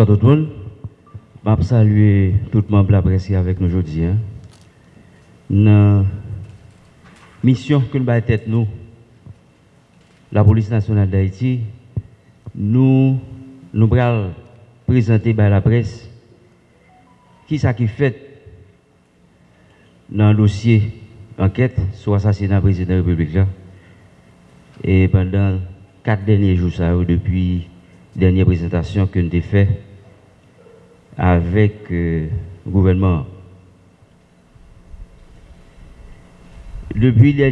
Bonsoir tout le monde. Je vais saluer tout le monde de la presse avec nous aujourd'hui. Dans la mission que nous avons tête nous, la police nationale d'Haïti, nous nous allons présenter à la presse qui ça qui fait dans le dossier enquête sur l'assassinat du président de la République. Là. Et pendant quatre derniers jours, ça, depuis la dernière présentation que nous avons faite, avec euh, le gouvernement. Depuis la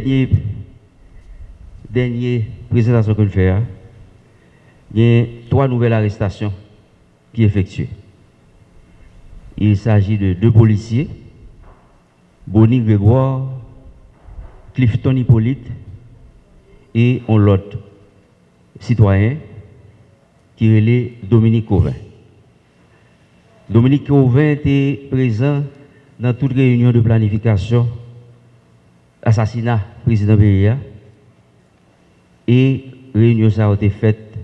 dernière, présentation que nous faisons, il y a trois nouvelles arrestations qui effectuées. Il s'agit de deux policiers, Bonnie Grégoire, Clifton Hippolyte et on l'autre citoyen qui est Dominique Covin. Dominique Cauvin était présent dans toute réunion de planification, assassinat président Béria, et réunion ça a été faite,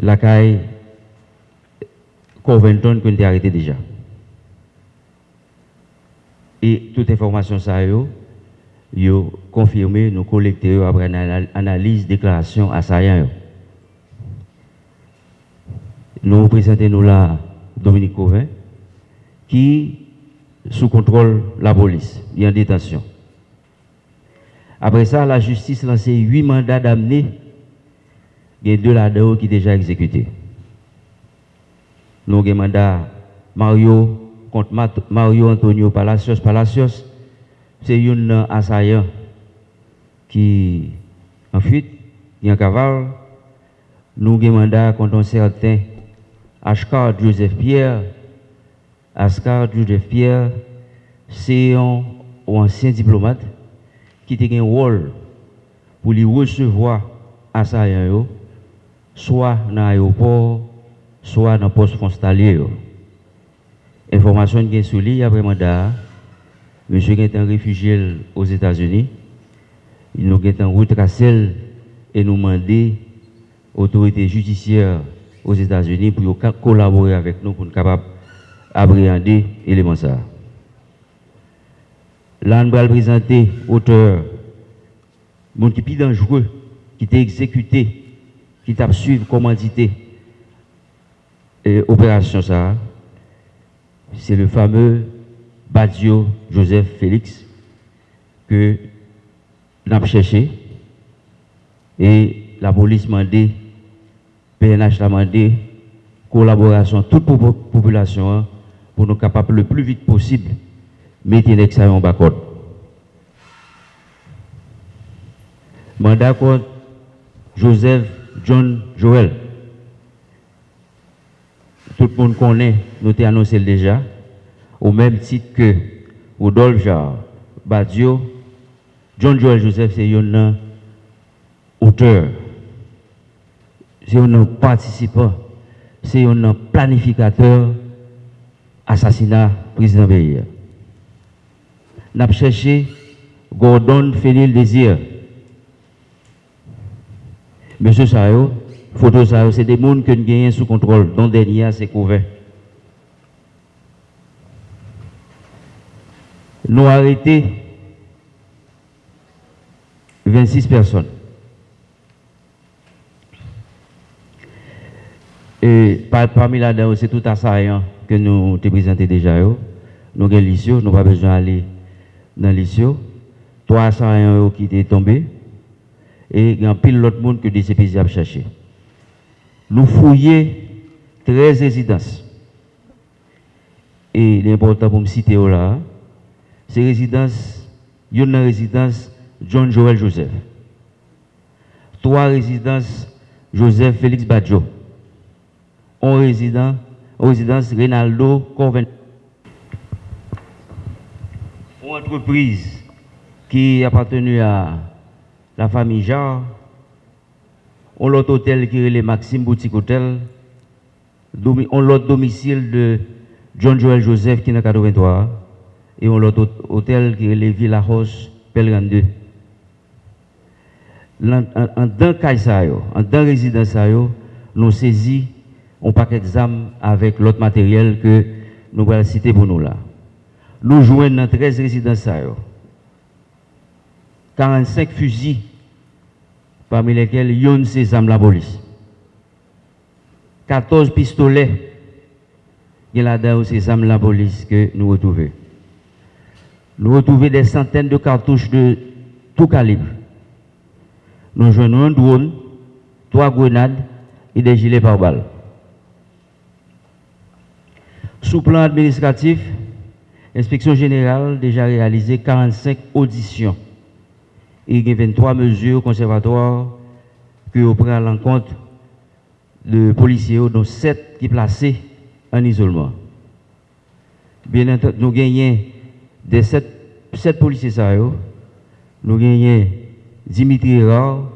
la CAI Covington qu'on était arrêté déjà. Et toute information ça a yo confirmé, nous collecté après une analyse, déclaration à Sayan. Nous présentons nous là Dominique Covin, qui sous contrôle la police, il est en détention. Après ça, la justice a lancé huit mandats d'amener, il y a deux là-dedans qui sont déjà exécutés. Nous avons mandat Mario contre Mario Antonio Palacios. Palacios, c'est un assaillant qui en fuite, a un cavale. Nous avons mandat contre un certain Ashkar Joseph Pierre. Ashkar Joseph Pierre, c'est un ancien diplomate qui a un rôle pour lui recevoir assaillant, soit dans l'aéroport, soit dans le poste frontalier. Information qui est sur lui après mandat, monsieur est un réfugié aux États-Unis, il nous est en retracé et nous demander autorité judiciaire aux États-Unis pour collaborer avec nous pour être capable d'appréhender l'élément ça. Là, nous allons présenter auteur, monde qui est dangereux, qui t'a exécuté, qui t'a suivi commandité opération ça. C'est le fameux Badio Joseph Félix que nous avons cherché et la police m'a dit PNH a demandé collaboration de toute la population hein, pour nous capables le plus vite possible mettre l'examen en bas. Mandat contre Joseph John Joel. Tout le monde connaît, nous avons annoncé déjà, au même titre que Rodolphe Jarre, Badio, John Joel Joseph, c'est un auteur c'est un participant, c'est un planificateur assassinat président Béir. Nous avons cherché Gordon Félil Désir. Monsieur Sayo, photo Sayo, c'est des gens que nous gagnons sous contrôle, dont dernier c'est couvert. Nous avons arrêté 26 personnes. Et parmi là-dedans, c'est tout assaillant que nous te présenté déjà. Nous avons l'issue, nous pas besoin d'aller dans l'issue. Trois assaillants qui étaient tombés. Et il y a pile d'autres monde que des CPZ a cherché. Nous fouillons 13 résidences. Et l'important pour me citer là, ces résidences, il y a une résidence John Joel Joseph. Trois résidences Joseph Félix Badjo en résident, résidence Rinaldo Corven. Une entreprise qui appartenu à la famille Jarre, on l'autre hôtel qui est le Maxime Boutique Hôtel, on l'autre domicile de John Joel Joseph qui est dans 83, et on l'autre hôtel qui est le Villa House Pelgan 2. En dans en dans résidence, nous saisi un paquet d'armes avec l'autre matériel que nous allons citer pour nous là. Nous jouons dans 13 résidences. 45 fusils, parmi lesquels il y a ces armes la police. 14 pistolets, il a là-dedans ces armes la police que nous retrouvons. Nous retrouvons des centaines de cartouches de tout calibre. Nous jouons un drone, trois grenades et des gilets par balles. Sous plan administratif, l'inspection générale a déjà réalisé 45 auditions. Et il y a 23 mesures conservatoires que vous prenez à l'encontre de policiers, dont 7 qui sont placés en isolement. Bien entendu, nous gagnons des 7, policiers, nous gagnons Dimitri Rard,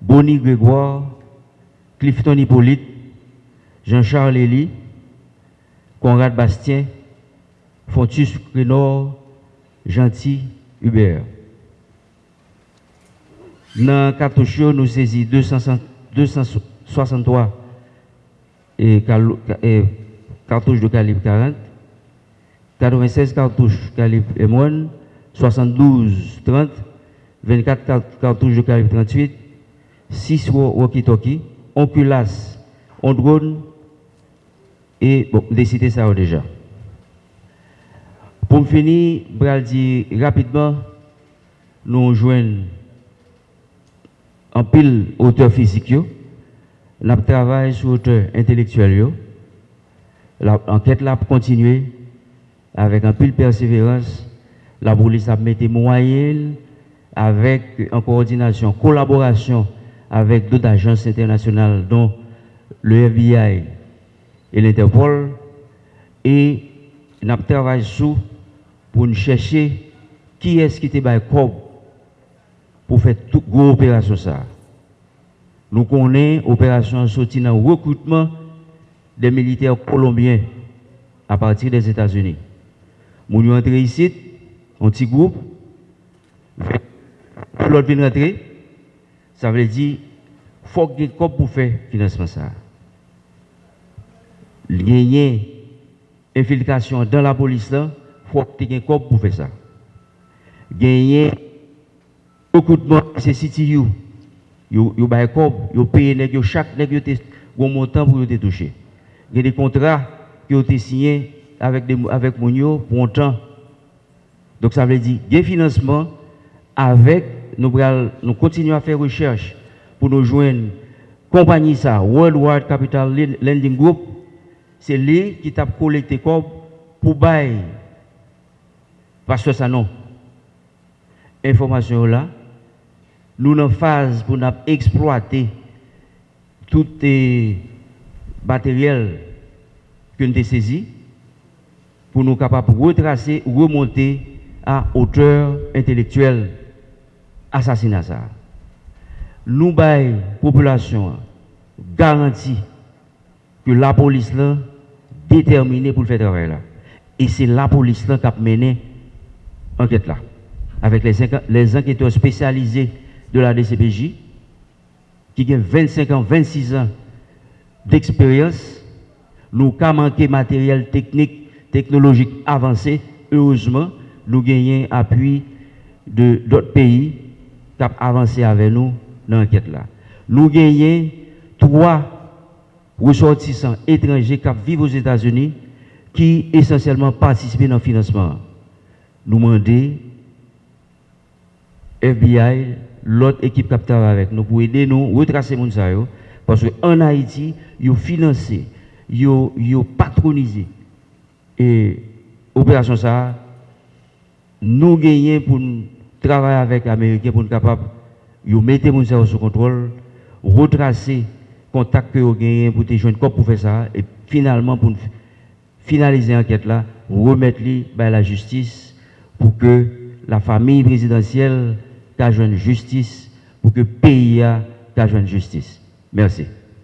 Bonnie Grégoire, Clifton Hippolyte, Jean-Charles Elie, Conrad Bastien, Fontus Crénor, Gentil Hubert. Dans cartouche, nous saisissons 263 et, cartouches de calibre 40, 96 cartouches calibre M1, 72 30, 24 cartouches de calibre 38, 6 walkie-talkie, on culasse, on drone, et bon, décider ça déjà. Pour finir, je vais dire rapidement, nous joignons en pile auteur physique, nous travaillons sur auteur intellectuel. L'enquête là continuer avec un pile persévérance. La police a mis des moyens avec en coordination, collaboration avec d'autres agences internationales, dont le FBI et l'Interpol et nous travaillé sous pour nous chercher qui est-ce qui était par COB pour faire toute grosse opération ça. Nous connaissons l'opération sortie dans le recrutement des militaires colombiens à partir des États-Unis. Nous sommes entrés ici, un petit groupe, l'autre vient rentrer, ça veut dire qu'il faut que COB pour faire financement ça. Gagner infiltration dans la police là, faut que tu aies pour faire ça? Gagner Beaucoup de monde, c'est City You. Yo yo bay kob, yo paye nèg yo chaque nèg yo bon montant pour te toucher. Il y a des contrats qui ont été signés avec avec pour un temps. Donc ça veut dire des financement avec nous nous continuons à faire recherche pour nous joindre compagnie ça Worldwide Capital Lending Group c'est lui qui t'a collecté comme pour bail. Parce que ça non. Information là, nous en phase pour nous exploiter tout les matériel que nous avons saisi pour nous capables de retracer, remonter à hauteur intellectuelle assassinat ça. Nous bail population garantie que la police est déterminée pour le faire travail là. Et c'est la police qui a mené l'enquête là. Avec les, enquêteurs spécialisés de la DCPJ, qui a 25 ans, 26 ans d'expérience, nous avons manqué matériel technique, technologique avancé. Heureusement, nous gagnons appui de d'autres pays qui ont avancé avec nous dans l'enquête là. Nous gagnons trois ressortissants étrangers qui vivent aux États-Unis qui essentiellement participent dans le financement. Nous demandons FBI, l'autre équipe qui travaille avec nous pour aider nous à retracer les gens. Parce qu'en Haïti, ils ont financé, ils ont patronisé. Et l'opération ça, nous gagnons pour travailler avec les Américains pour être capables de mettre les gens sous contrôle, retracer contact que vous gagnez pour te joindre pour faire ça. Et finalement, pour finaliser l'enquête là, remettre à la justice pour que la famille présidentielle qu'à justice pour que le pays a justice. Merci.